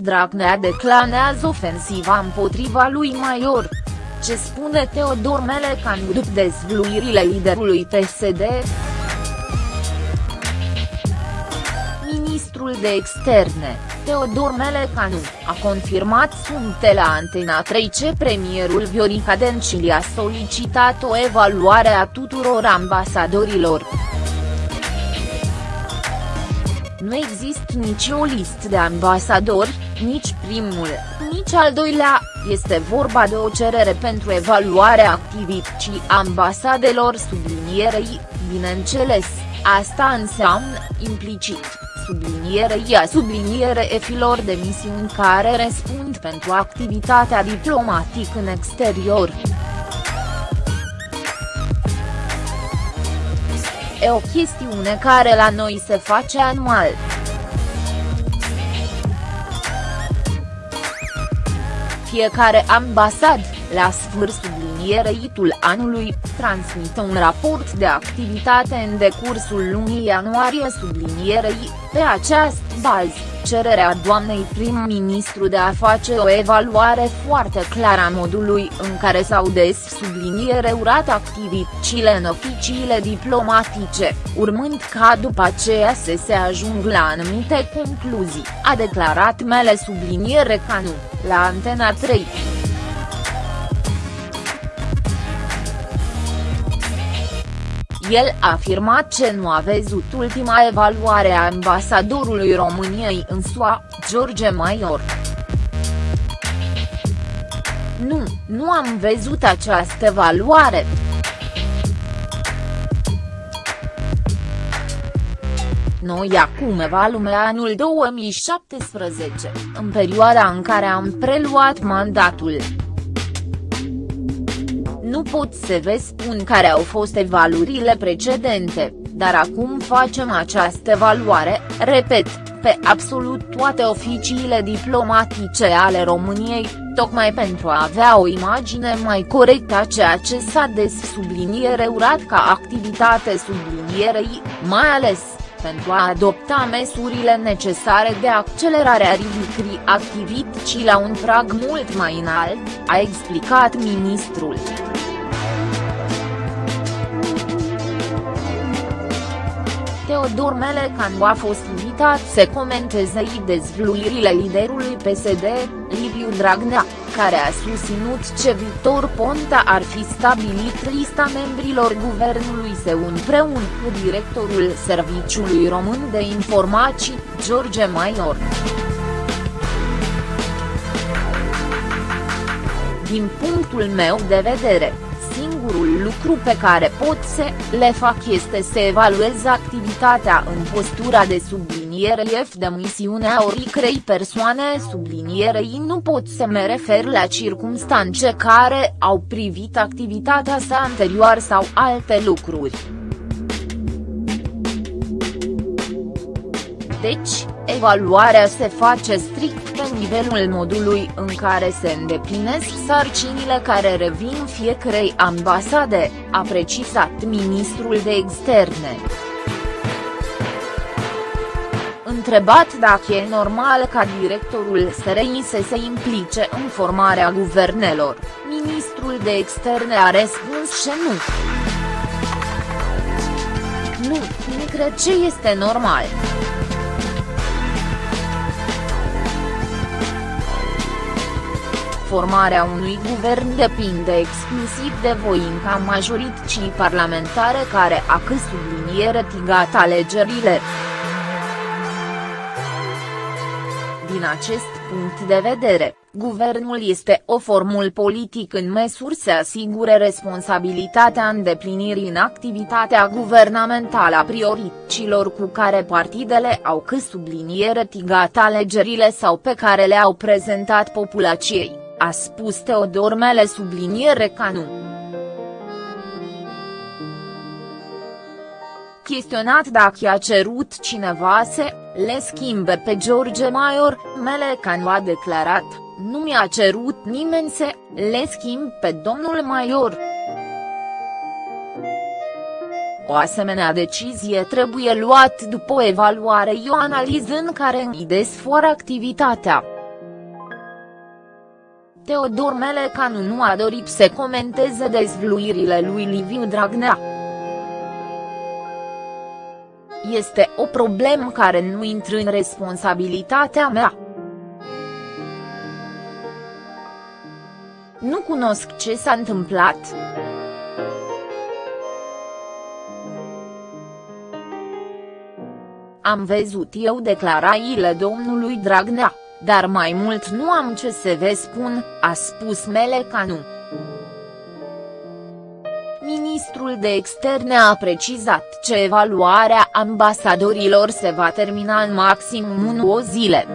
Dragnea declanează ofensiva împotriva lui Maior. Ce spune Teodor Melecan după dezvluirile liderului PSD? Ministrul de Externe, Teodor Melecanu, a confirmat sunte la Antena 3 ce premierul Viorica Dencil a solicitat o evaluare a tuturor ambasadorilor. Nu există nici o listă de ambasadori, nici primul, nici al doilea, este vorba de o cerere pentru evaluarea activității ambasadelor sublinierei, bineînțeles, asta înseamnă, implicit, sublinierei a subliniere efilor de misiuni care răspund pentru activitatea diplomatică în exterior. E o chestiune care la noi se face anual. Fiecare ambasad, la sfârșitul subliniereitul anului, transmite un raport de activitate în decursul lunii ianuarie sublinierei, pe această bază, cererea doamnei prim-ministru de a face o evaluare foarte clară a modului în care s-au des subliniere urat activitățile în oficiile diplomatice, urmând ca după aceea să se ajung la anumite concluzii, a declarat Mele subliniere Canu, la Antena 3. El a afirmat ce nu a văzut ultima evaluare a ambasadorului României în SUA, George Maior. Nu, nu am văzut această evaluare. Noi acum evaluăm anul 2017, în perioada în care am preluat mandatul. Nu pot să vă spun care au fost evaluările precedente, dar acum facem această evaluare, repet, pe absolut toate oficiile diplomatice ale României, tocmai pentru a avea o imagine mai corectă a ceea ce s-a des subliniere urat ca activitate sublinierei, mai ales, pentru a adopta măsurile necesare de accelerare a ridicării activității la un prag mult mai înalt, a explicat ministrul. Teodor Melecanu a fost invitat să comenteze dezvluirile liderului PSD, Liviu Dragnea, care a susținut ce Victor Ponta ar fi stabilit lista membrilor guvernului său împreună cu directorul Serviciului Român de Informații, George Maior. Din punctul meu de vedere, singurul lucru pe care pot să le fac este să evaluez activitatea în postura de subliniere F de misiunea oricrei persoane sublinierei nu pot să mă refer la circumstanțe care au privit activitatea sa anterior sau alte lucruri. Deci, evaluarea se face strict pe nivelul modului în care se îndeplinesc sarcinile care revin fiecarei ambasade, a precizat ministrul de externe. Întrebat dacă e normal ca directorul SRI să se implice în formarea guvernelor, ministrul de externe a răspuns că nu. Nu, nu cred ce este normal. Formarea unui guvern depinde exclusiv de voința majorității parlamentare care a subliniere tigat alegerile. Din acest punct de vedere, guvernul este o formul politic în măsur să asigure responsabilitatea îndeplinirii în activitatea guvernamentală a priorităților cu care partidele au subliniere tigat alegerile sau pe care le-au prezentat populației a spus Teodor Mele subliniere ca nu. Chestionat dacă a cerut cineva să le schimbe pe George Maior, Melecanu a declarat, nu mi-a cerut nimeni să le schimb pe domnul Maior. O asemenea decizie trebuie luat după o evaluare o analiză în care îmi desfor activitatea. Teodor Melecanu nu a dorit să comenteze dezvluirile lui Liviu Dragnea. Este o problemă care nu intră în responsabilitatea mea. Nu cunosc ce s-a întâmplat. Am văzut eu declarațiile domnului Dragnea, dar mai mult nu am ce să vă spun, a spus Melecanu. Ministrul de Externe a precizat că evaluarea ambasadorilor se va termina în maximum 1 o zile.